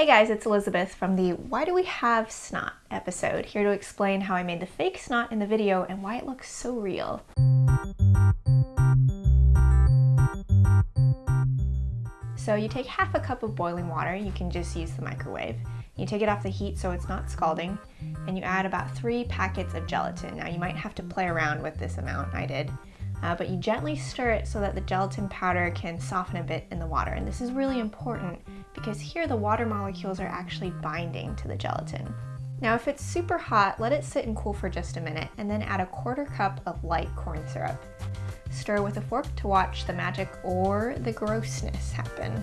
Hey guys, it's Elizabeth from the Why Do We Have Snot episode, here to explain how I made the fake snot in the video and why it looks so real. So you take half a cup of boiling water, you can just use the microwave. You take it off the heat so it's not scalding, and you add about three packets of gelatin. Now you might have to play around with this amount, I did uh, but you gently stir it so that the gelatin powder can soften a bit in the water. And this is really important because here the water molecules are actually binding to the gelatin. Now if it's super hot, let it sit and cool for just a minute and then add a quarter cup of light corn syrup. Stir with a fork to watch the magic or the grossness happen.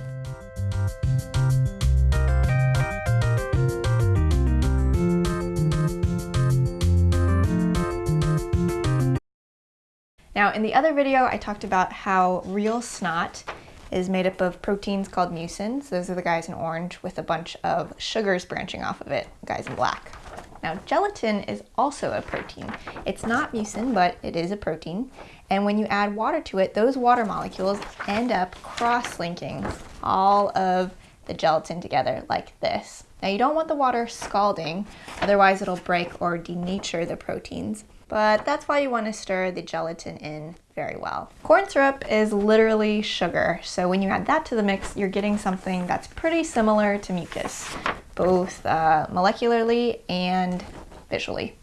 Now in the other video I talked about how real snot is made up of proteins called mucins. Those are the guys in orange with a bunch of sugars branching off of it, guys in black. Now gelatin is also a protein. It's not mucin, but it is a protein. And when you add water to it, those water molecules end up cross-linking all of the gelatin together like this. Now you don't want the water scalding, otherwise it'll break or denature the proteins but that's why you want to stir the gelatin in very well. Corn syrup is literally sugar, so when you add that to the mix, you're getting something that's pretty similar to mucus, both uh, molecularly and visually.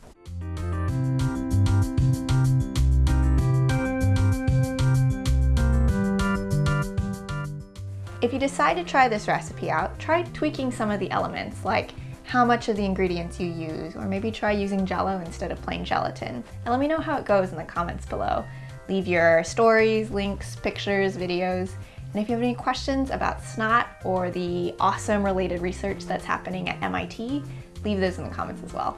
If you decide to try this recipe out, try tweaking some of the elements like how much of the ingredients you use, or maybe try using jello instead of plain gelatin. And let me know how it goes in the comments below. Leave your stories, links, pictures, videos, and if you have any questions about snot or the awesome related research that's happening at MIT, leave those in the comments as well.